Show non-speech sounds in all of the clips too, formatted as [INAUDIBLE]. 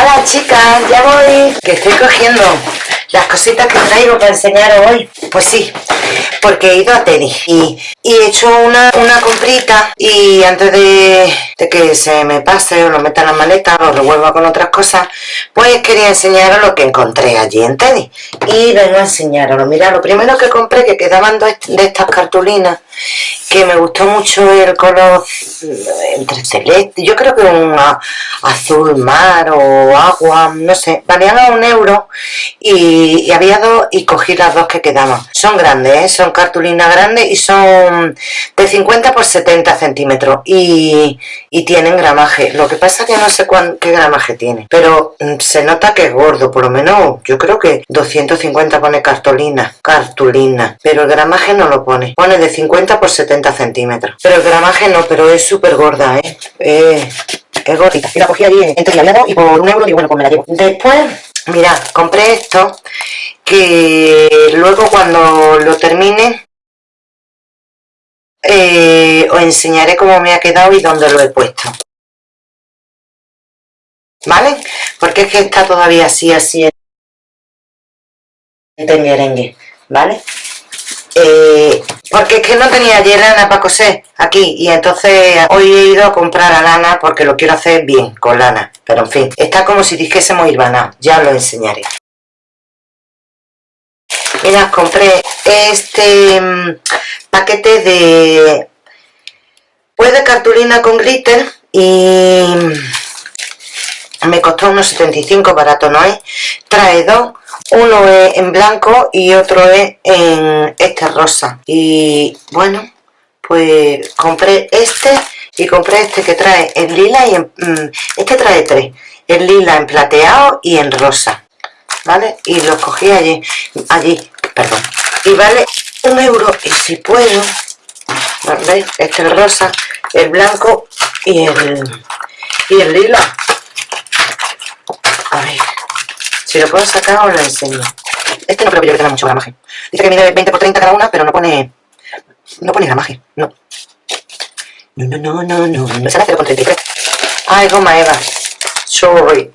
Hola chicas, ya voy. Que estoy cogiendo las cositas que traigo para enseñaros hoy. Pues sí, porque he ido a Teddy y, he hecho una, una comprita y antes de, que se me pase o lo meta en la maleta o revuelva con otras cosas, pues quería enseñaros lo que encontré allí en Teddy. Y vengo a enseñaros. Mira, lo primero que compré, que quedaban de estas cartulinas, que me gustó mucho el color entre celeste, yo creo que un azul mar o agua, no sé, valían a un euro y, había dos y cogí las dos que quedaban. Son grandes, ¿eh? son cartulinas grandes y son de 50 por 70 centímetros y, tienen gramaje. Lo que pasa que no sé qué gramaje tiene, pero mm, se nota que es gordo, por lo menos yo creo que 250 pone cartulina, cartulina, pero el gramaje no lo pone, pone de 50 por 70 centímetros. Pero el gramaje no, pero es súper gorda, ¿eh? es gordita. Y la cogí allí entre aliado y por un euro digo, bueno, pues me la llevo. Después, mirad, compré esto que luego cuando lo termine eh, os enseñaré cómo me ha quedado y dónde lo he puesto. ¿Vale? Porque es que está todavía así, así en merengue, ¿vale? Eh, porque es que no tenía ayer lana para coser aquí y entonces hoy he ido a comprar a lana porque lo quiero hacer bien con lana. Pero en fin, está como si dijésemos irbanado ya lo enseñaré. Mira, compré este mm, paquete de pues de cartulina con glitter y me costó unos 75 barato no es trae dos uno es en blanco y otro es en este rosa. Y bueno pues compré este y compré este que trae en lila y en, mm, este trae tres en lila en plateado y en rosa vale y los cogí allí allí perdón. Y vale un euro y si puedo ¿veis? este es rosa el blanco y el y el lila a ver si lo puedo sacar os lo enseño. Este no creo que yo tenga mucho gramaje. Dice que mide 20 por 30 cada una, pero no pone... No pone gramaje, no. No, no, no, no, no. Me sale 0,33. Ah, es goma eva. Sorry.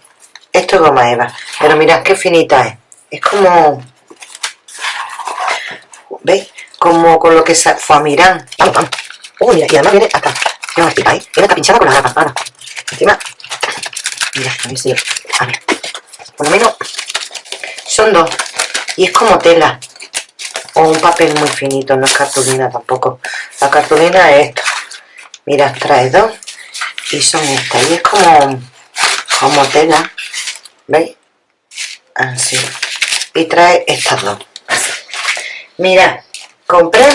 Esto es goma eva. Pero mirad qué finita es. Es como... ¿Veis? Como con lo que se... Famirán. Vamos, vamos. Uy, mira, y además viene hasta... Estica ahí. Viene hasta pinchada con la gafas. Encima... Mira, a ver si... A ver por lo menos son dos. Y es como tela. O un papel muy finito, no es cartulina tampoco. La cartulina es esto. Mira, trae dos y son estas. Y es como como tela. ¿veis? así. Y trae estas dos. Mira, compré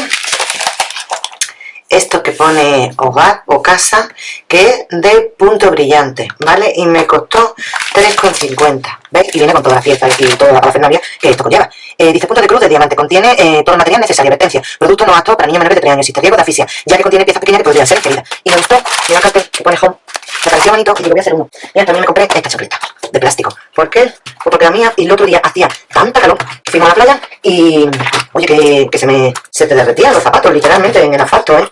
esto que pone hogar o casa que es de punto brillante vale y me costó 3,50 ¿veis? y viene con toda la fiesta y toda la parafernalia que esto conlleva. Eh, dice punto de cruz de diamante contiene eh, todo el material necesario advertencia producto no apto para niños menores de 3 años existe riesgo de asfixia ya que contiene piezas pequeñas que podrían ser ingeridas y me gustó mira el cartel que pone home me pareció bonito y digo voy a hacer uno. Mira también me compré esta chocleta de plástico. ¿por qué? Pues porque la mía y el otro día hacía tanta calor fuimos a la playa y oye que, que se me se te derretían los zapatos literalmente en el asfalto ¿eh?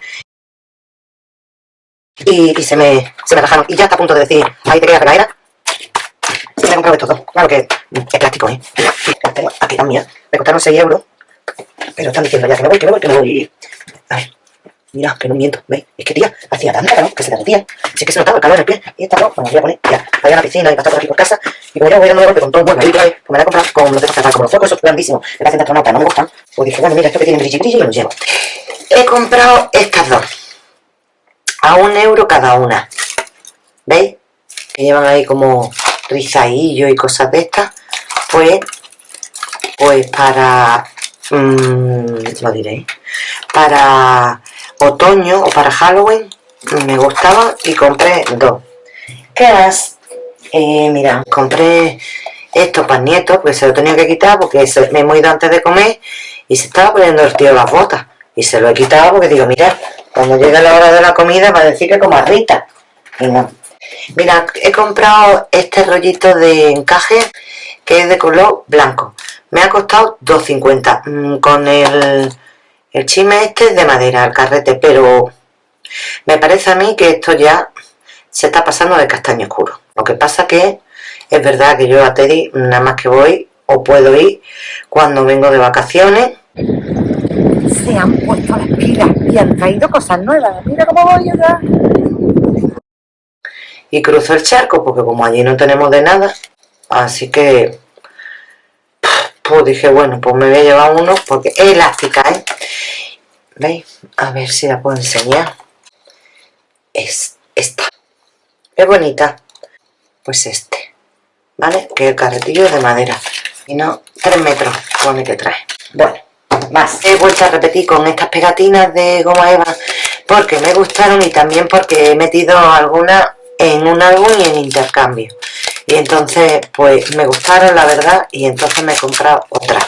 y, se me se me rajaron y ya está a punto de decir ahí te queda pegadera y me he comprado esto claro que es plástico ¿eh? aquí también me costaron 6 euros pero están diciendo ya que me voy que me voy que me voy. A ver Mira, que no miento, ¿veis? Es que, tía, hacía tanta calor que se derretía. Si es que se notaba el calor en el pie. Y esta no, bueno, voy a poner ya. Vaya a la piscina y pasar por aquí por casa. Y como ya voy a dar golpe con todo el ahí trae, pues me la he comprado con los dedos cerrados, como los focos esos grandísimos. De astronauta, no me gustan. Pues dije, bueno, mira, esto que tiene brilli y me lo llevo. He comprado estas dos. A un euro cada una. ¿Veis? Que llevan ahí como rizadillo y cosas de estas. Pues, pues para... Mmm, lo diré. Para otoño o para Halloween me gustaba y compré dos. ¿qué más? Eh, mira, compré esto para nietos porque se lo tenía que quitar porque me he ido antes de comer y se estaba poniendo el tío las botas. Y se lo he quitado porque digo, mira, cuando llegue la hora de la comida va a decir que como Rita y no. Mira, he comprado este rollito de encaje que es de color blanco. Me ha costado 2.50 mm, con el el chisme este es de madera, el carrete, pero me parece a mí que esto ya se está pasando de castaño oscuro. Lo que pasa que es verdad que yo a Teddy nada más que voy o puedo ir cuando vengo de vacaciones. Se han puesto las pilas y han traído cosas nuevas. Mira cómo voy allá y cruzo el charco porque como allí no tenemos de nada así que pues dije bueno pues me voy a llevar uno porque es elástica ¿eh? ¿veis? a ver si la puedo enseñar. Es esta. Es bonita. Pues este ¿vale? que el carretillo es de madera. Y no 3 metros pone que trae. Bueno más. He vuelto a repetir con estas pegatinas de goma eva porque me gustaron y también porque he metido algunas en un álbum y en intercambio y entonces pues me gustaron la verdad y entonces me he comprado otra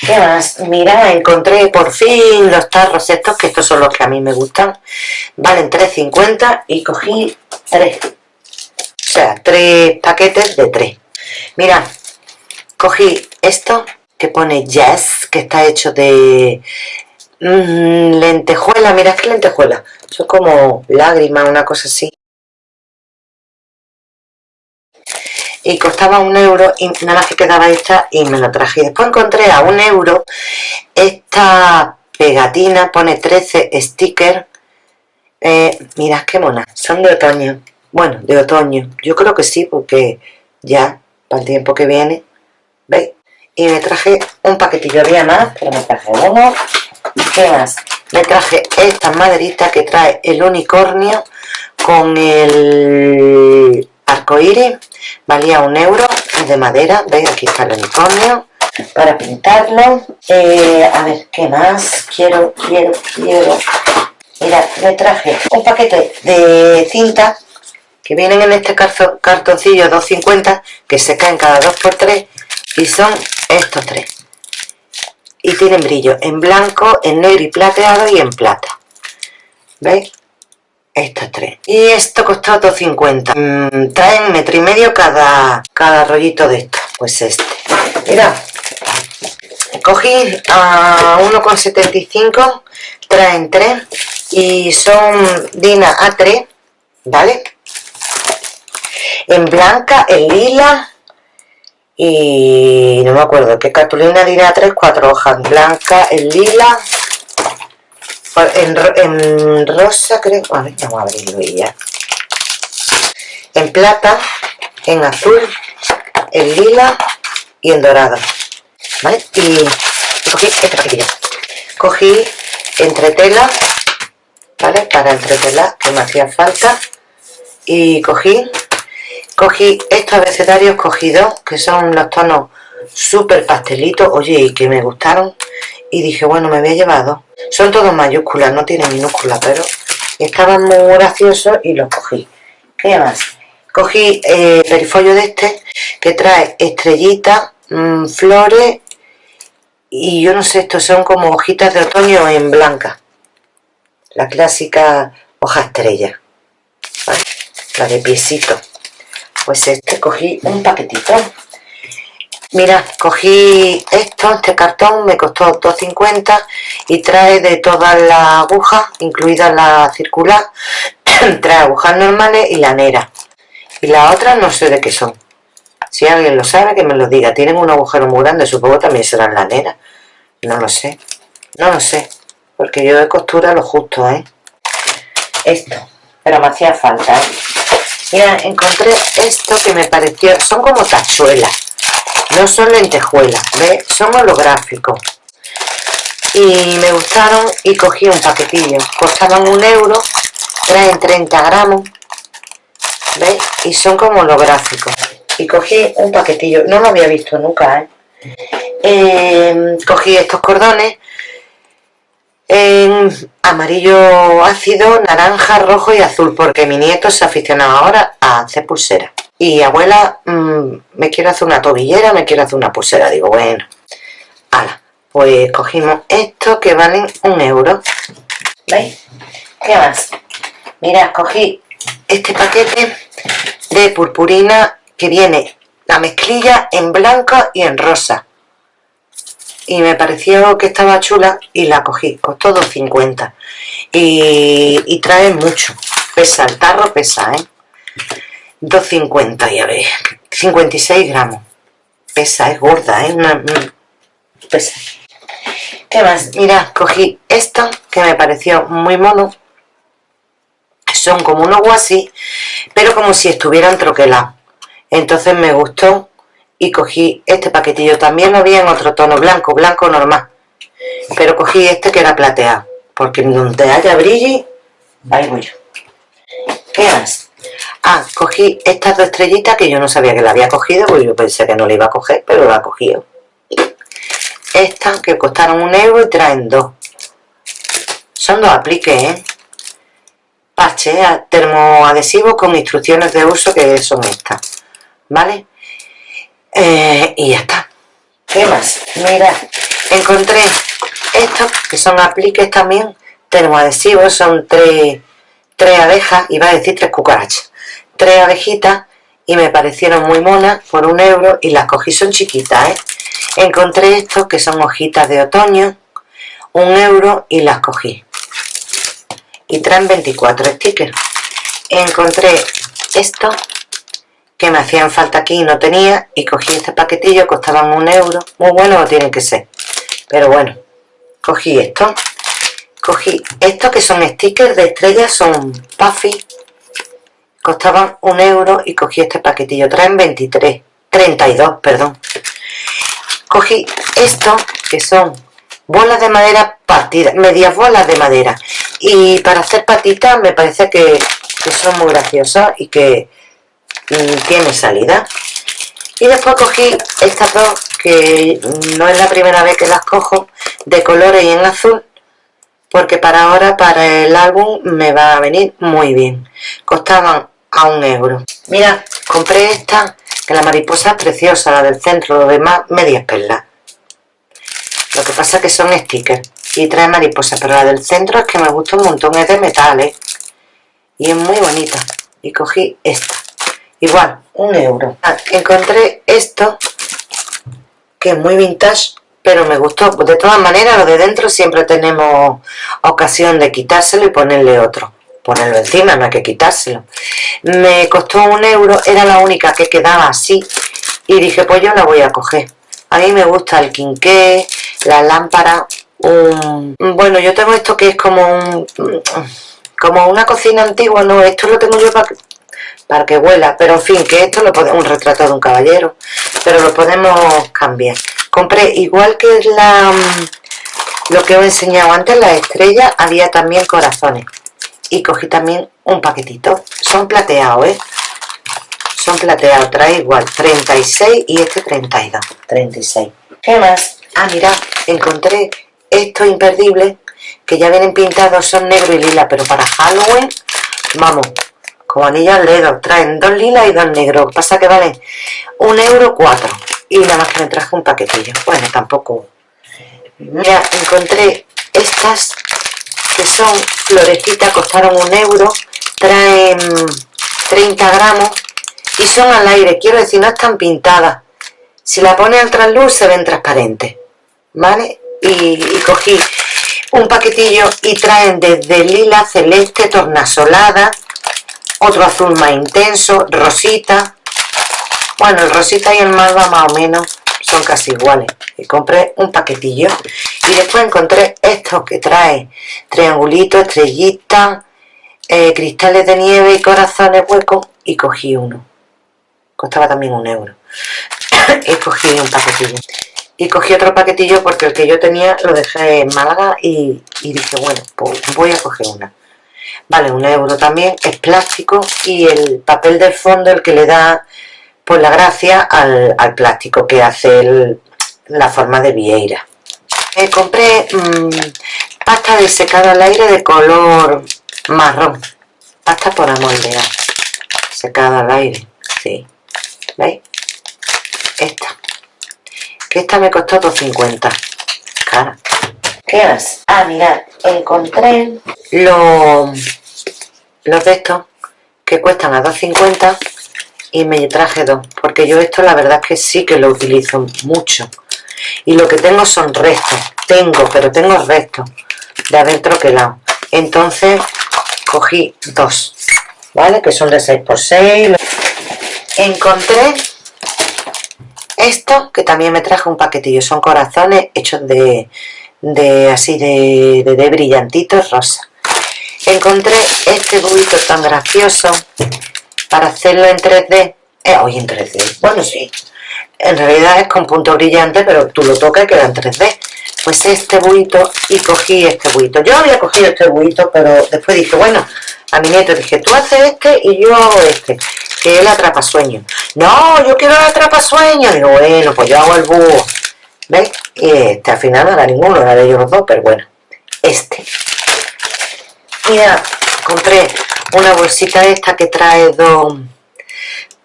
¿Qué más? Mira, encontré por fin los tarros estos, que estos son los que a mí me gustan. Valen 3.50 y cogí 3. O sea, 3 paquetes de 3. Mira, cogí esto que pone Yes, que está hecho de mm, lentejuela. Mira, es que lentejuela. Son como lágrimas, una cosa así. Y costaba un euro y nada más que quedaba esta y me lo traje. Después encontré a un euro esta pegatina, pone 13 stickers. Eh, mirad qué mona, son de otoño. Bueno, de otoño. Yo creo que sí, porque ya, para el tiempo que viene, ¿veis? Y me traje un paquetillo, había más, pero me traje uno. ¿Qué más? Me traje esta maderita que trae el unicornio con el arcoíris valía un euro de madera veis aquí está el unicornio para pintarlo. Eh, a ver qué más quiero quiero quiero. Mira me traje un paquete de cinta que vienen en este cartoncillo 250 que se caen cada 2x3 y son estos tres. Y tienen brillo en blanco, en negro y plateado y en plata. ¿veis? Estos tres. Y esto costó 2.50 mm, traen metro y medio cada cada rollito de esto. Pues este. Mira. Cogí a 1,75 traen 3 y son Dina A3 vale en blanca, en lila y no me acuerdo qué cartulina Dina A3 cuatro hojas blanca, en lila en, rosa creo, a ver, vamos a abrirlo y ya. En plata, en azul, en lila y en dorado ¿vale? y, cogí este paquetillo. Cogí entretela ¿vale? para entretelar que me hacía falta. Y cogí cogí estos abecedarios cogidos que son los tonos súper pastelitos oye y que me gustaron. Y dije bueno me había llevado son todos mayúsculas no tienen minúsculas pero estaban muy graciosos y los cogí. ¿qué más? cogí eh, perifolio de este que trae estrellitas mm, flores y yo no sé estos son como hojitas de otoño en blanca. La clásica hoja estrella. La de piecito. Pues este cogí un paquetito Mira, cogí esto, este cartón, me costó 2.50 y trae de todas las agujas, incluida la circular, [CLEARS THROAT] trae agujas normales y lanera. Y las otras no sé de qué son. Si alguien lo sabe, que me lo diga. Tienen un agujero muy grande, supongo también serán laneras. No lo sé. No lo sé. Porque yo de costura lo justo, ¿eh? Esto. Pero me hacía falta, ¿eh? Mira, encontré esto que me pareció... Son como tachuelas no son lentejuelas, ¿ves? son holográficos y me gustaron y cogí un paquetillo costaban un euro traen 30 gramos y son como holográficos y cogí un paquetillo, no lo había visto nunca ¿eh? Em, cogí estos cordones en amarillo ácido, naranja, rojo y azul porque mi nieto se aficionado ahora a hacer pulseras y abuela, mm, me quiero hacer una tobillera, me quiero hacer una pulsera. Digo, bueno, ala, pues cogimos estos que valen un euro. ¿Veis? ¿Qué más? Mirad, cogí este paquete de purpurina que viene la mezclilla en blanco y en rosa. Y me pareció que estaba chula y la cogí, costó 2.50. Y, y trae mucho, pesa, el tarro pesa, ¿eh? 2.50, ya veis, 56 gramos. Pesa, es gorda, ¿eh? pesa. ¿Qué más? Mira, cogí esto que me pareció muy mono. Son como unos guasí, pero como si estuvieran troquelados. Entonces me gustó y cogí este paquetillo. También lo vi en otro tono, blanco, blanco normal. Pero cogí este que era plateado. Porque donde haya brillo, ahí voy yo. ¿Qué más? Ah, cogí estas dos estrellitas que yo no sabía que la había cogido, porque yo pensé que no la iba a coger, pero la cogido. Estas que costaron un euro y traen dos. Son dos apliques, ¿eh? Parches termoadhesivos con instrucciones de uso que son estas. ¿Vale? Eh, y ya está. ¿Qué más? Mira, encontré estos que son apliques también termoadhesivos, son tres, tres abejas, iba a decir tres cucarachas, tres abejitas y me parecieron muy monas por un euro y las cogí, son chiquitas, ¿eh? Encontré estos que son hojitas de otoño, un euro y las cogí. Y traen 24 stickers. Encontré estos que me hacían falta aquí y no tenía y cogí este paquetillo, costaban un euro. Muy bueno no tienen que ser, pero bueno, cogí esto. Cogí estos que son stickers de estrellas, son puffy, costaban un euro y cogí este paquetillo, traen 23, 32, perdón. Cogí estos que son bolas de madera partidas, medias bolas de madera y para hacer patitas me parece que, que son muy graciosas y que tiene salida. Y después cogí estas dos que no es la primera vez que las cojo de colores y en azul porque para ahora para el álbum me va a venir muy bien. Costaban a un euro. Mira compré esta que la mariposa es preciosa la del centro lo demás medias perlas lo que pasa que son stickers y trae mariposa pero la del centro es que me gusta un montón es de metales y es muy bonita. Y cogí esta igual, un euro. Ah, encontré esto que es muy vintage pero me gustó, de todas maneras lo de dentro siempre tenemos ocasión de quitárselo y ponerle otro. Ponerlo encima, no hay que quitárselo. Me costó un euro, era la única que quedaba así y dije pues yo la voy a coger. A mí me gusta el quinqué, la lámpara bueno yo tengo esto que es como un como una cocina antigua, no, esto lo tengo yo para para que huela, pero en fin, que esto lo podemos, un retrato de un caballero, pero lo podemos cambiar. Compré, igual que la lo que os he enseñado antes, la estrella, había también corazones. Y cogí también un paquetito. Son plateados, ¿eh? Son plateados, trae igual, 36 y este 32, 36. ¿Qué más? Ah, mira, encontré estos imperdibles que ya vienen pintados, son negro y lila, pero para Halloween, vamos, como anillo al traen dos lilas y dos negros, pasa que valen un euro cuatro. Y nada más que me traje un paquetillo, bueno tampoco, mira encontré estas que son florecitas, costaron un euro, traen 30 gramos y son al aire, quiero decir no están pintadas, si la pone al trasluz se ven transparentes, ¿vale? Y cogí un paquetillo y traen desde lila, celeste, tornasolada, otro azul más intenso, rosita. Bueno, el rosita y el malva más o menos son casi iguales. Y compré un paquetillo. Y después encontré estos que trae triangulitos, estrellitas, eh, cristales de nieve y corazones huecos. Y cogí uno. Costaba también un euro. [COUGHS] y cogí un paquetillo. Y cogí otro paquetillo porque el que yo tenía lo dejé en Málaga y, y dije, bueno, pues voy a coger una vale un euro también, es plástico y el papel del fondo el que le da pues la gracia al, plástico que hace la forma de vieira. Compré mm, pasta de secado al aire de color marrón, pasta por amoldear, secada al aire, sí, ¿veis? Esta, que esta me costó 2.50, cara. ¿Qué más? Ah, mirad, encontré los, los de estos que cuestan a 2.50 y me traje dos, porque yo esto la verdad es que sí que lo utilizo mucho. Y lo que tengo son restos, tengo, pero tengo restos de haber troquelado. Entonces cogí dos, ¿vale? Que son de 6x6. Encontré esto que también me traje un paquetillo son corazones hechos de, de así de, de, brillantitos rosa. Encontré este bubito tan gracioso para hacerlo en 3D eh, hoy en 3D, bueno sí. En realidad es con punto brillante pero tú lo tocas y queda en 3D pues este buito y cogí este buito yo había cogido este buito pero después dije bueno a mi nieto dije tú haces este y yo hago este que él atrapa sueño no yo quiero el atrapa sueño digo bueno pues yo hago el búho ¿veis? y este al final no era ninguno era de ellos los dos pero bueno este mira compré una bolsita esta que trae dos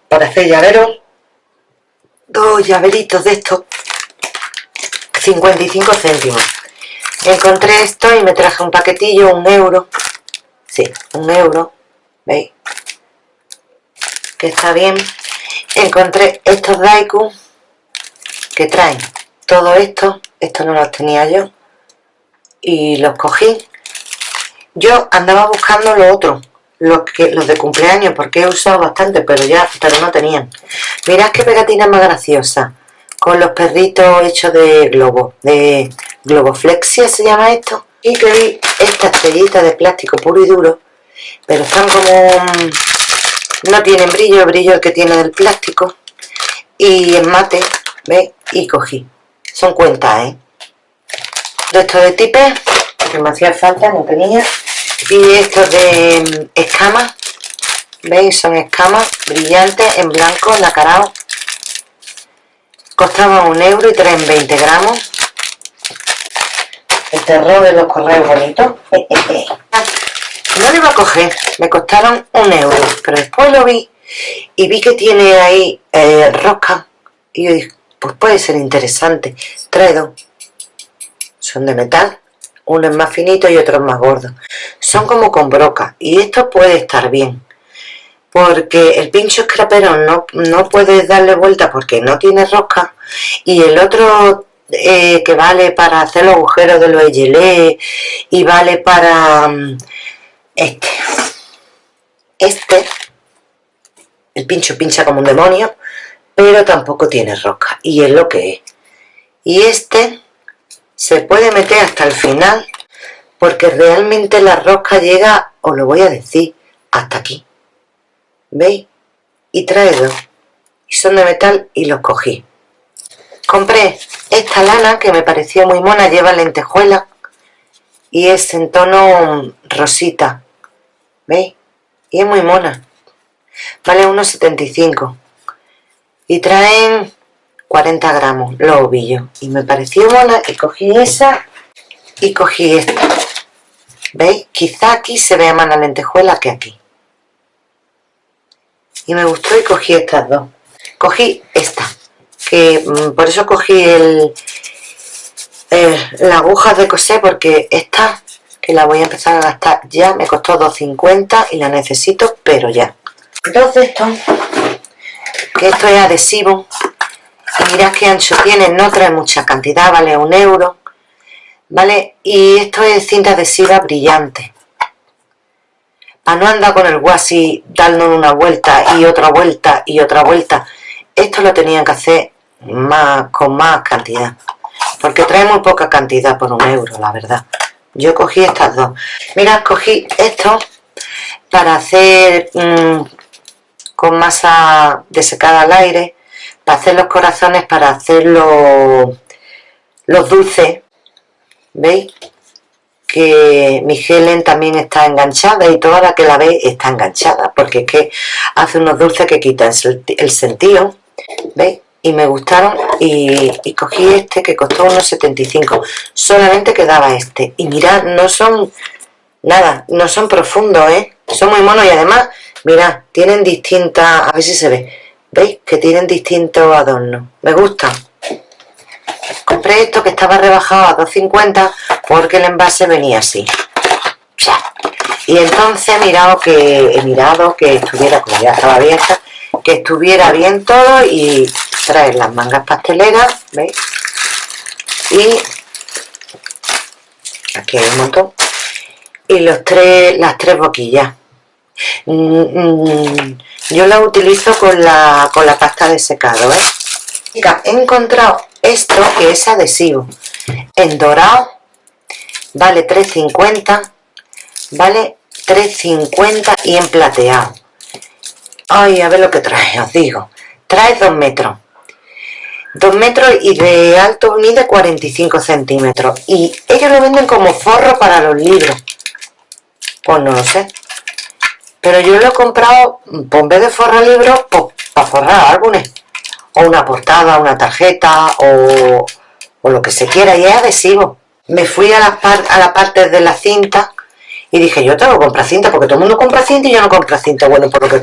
para hacer llaveros dos llaveritos de estos 55 céntimos encontré esto y me traje un paquetillo, un euro sí, un euro ¿veis? que está bien encontré estos Daiku que traen todo esto esto no los tenía yo y los cogí. Yo andaba buscando lo otro los, que, los de cumpleaños porque he usado bastante pero ya pero no tenían. Mirad qué pegatina más graciosa con los perritos hechos de globo, de globoflexia se llama esto, y vi esta estrellita de plástico puro y duro, pero están como, no tienen brillo, el brillo que tiene del plástico, y en mate, ¿veis? Y cogí, son cuentas, ¿eh? Estos de tipe, que me hacía falta, no tenía, y estos de mm, escamas, ¿veis? Son escamas brillantes en blanco, nacarao, costaba un euro y traen 20 gramos. El terror de los correos bonitos. [LAUGHS] No lo iba a coger me costaron un euro pero después lo vi y vi que tiene ahí eh, rosca. Y yo pues puede ser interesante. Trae dos. Son de metal. Uno es más finito y otro es más gordo. Son como con broca. Y esto puede estar bien. Porque el pincho scrapero no, no puedes darle vuelta porque no tiene rosca. Y el otro eh, que vale para hacer los agujeros de los gelé y vale para mm, este. Este el pincho pincha como un demonio pero tampoco tiene rosca y es lo que es. Y este se puede meter hasta el final porque realmente la rosca llega, os lo voy a decir, hasta aquí. ¿veis? y trae dos y son de metal y los cogí. Compré esta lana que me pareció muy mona, lleva lentejuela y es en tono rosita. ¿veis? y es muy mona. Vale unos 75 y traen 40 gramos los ovillos. Y me pareció mona y cogí esa y cogí esta. ¿veis? quizá aquí se vea más la lentejuela que aquí. Y me gustó y cogí estas dos. Cogí esta que mm, por eso cogí el, la aguja de coser porque esta que la voy a empezar a gastar ya me costó 2.50 y la necesito pero ya. Entonces esto que esto es adhesivo. Y mirad qué ancho tiene no trae mucha cantidad vale un euro vale y esto es cinta adhesiva brillante. No anda con el guasi dando una vuelta y otra vuelta y otra vuelta. Esto lo tenían que hacer más con más cantidad. Porque trae muy poca cantidad por un euro la verdad. Yo cogí estas dos. Mira cogí esto para hacer mm, con masa desecada al aire para hacer los corazones para hacer los, los dulces ¿veis? que mi Helen también está enganchada y toda la que la ve está enganchada porque es que hace unos dulces que quitan el sentido ¿veis? y me gustaron y, cogí este que costó unos 75 solamente quedaba este y mirad no son nada no son profundos ¿eh? son muy monos y además mirad tienen distintas a ver si se ve. Veis que tienen distintos adornos. Me gustan compré esto que estaba rebajado a 2.50 porque el envase venía así. Y entonces he mirado que he mirado que estuviera como ya estaba abierta que estuviera bien todo y traer las mangas pasteleras ¿veis? y aquí hay un montón. Y los tres las tres boquillas yo la utilizo con la, con la pasta de secado ¿eh? He encontrado esto que es adhesivo. En dorado vale 3.50, vale 3.50 y en plateado. Ay, a ver lo que trae, os digo. Trae 2 metros. 2 metros y de alto mide 45 centímetros. Y ellos lo venden como forro para los libros. Pues no lo sé. Pero yo lo he comprado, pues en vez de forrar libros, pues para forrar álbumes. O una portada, una tarjeta, o, lo que se quiera. Y es adhesivo. Me fui a la, a la parte de la cinta y dije, yo tengo que comprar cinta, porque todo el mundo compra cinta y yo no compro cinta. Bueno, por lo que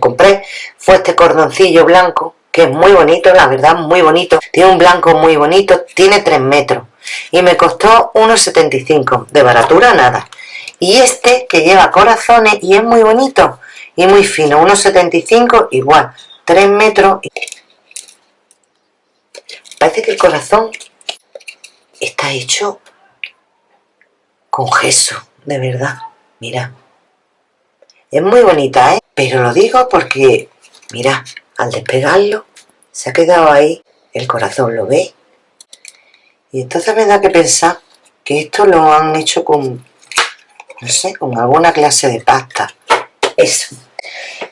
compré fue este cordoncillo blanco, que es muy bonito, la verdad, muy bonito. Tiene un blanco muy bonito, tiene 3 metros. Y me costó 1,75, de baratura nada. Y este, que lleva corazones y es muy bonito y muy fino, 1,75 igual, 3 metros. Parece que el corazón está hecho con gesso de verdad, mira. Es muy bonita, ¿eh? Pero lo digo porque, mira, al despegarlo, se ha quedado ahí, el corazón lo ve. Y entonces me da que pensar que esto lo han hecho con, no sé, con alguna clase de pasta. Eso.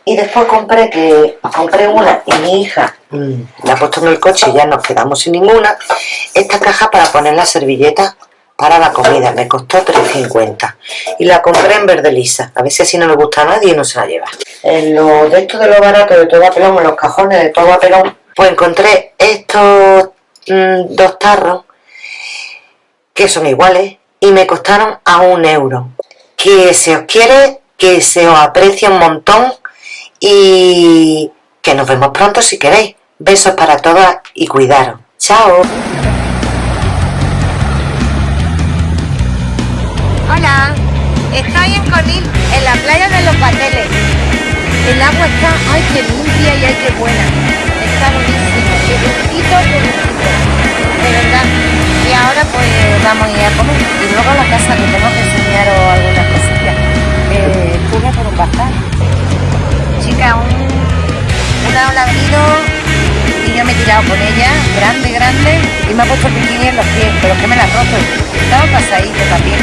Y después compré que compré una y mi hija mm, la ha puesto en el coche y ya nos quedamos sin ninguna. Esta caja para poner la servilleta para la comida, me costó 3.50 y la compré en verde lisa, a ver si así no le gusta a nadie y no se la lleva. En lo de esto de lo barato de todo a pelón, en los cajones de todo a pelón, pues encontré estos mm, dos tarros que son iguales y me costaron a un euro. Que se os quiere, que se os aprecia un montón y que nos vemos pronto si queréis. Besos para todas y cuidaros. Chao. Hola, estoy en Conil, en la playa de los Pateles. El agua está, ay, qué limpia y ay, qué buena. Está buenísimo, qué gustito, qué. De verdad. Ahora pues vamos a ir a comer. Y luego a la casa que tengo que enseñaros algunas cosillas. Eh, por un bazar. Chica, un, una ola vino y yo me he tirado con ella, grande, grande, y me ha puesto el bikini en los pies, pero que me la ha roto. Estaba pasadito también.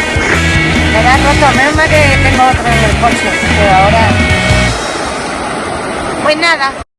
Me la roto, menos mal que tengo otro en el coche, pero ahora... Pues nada.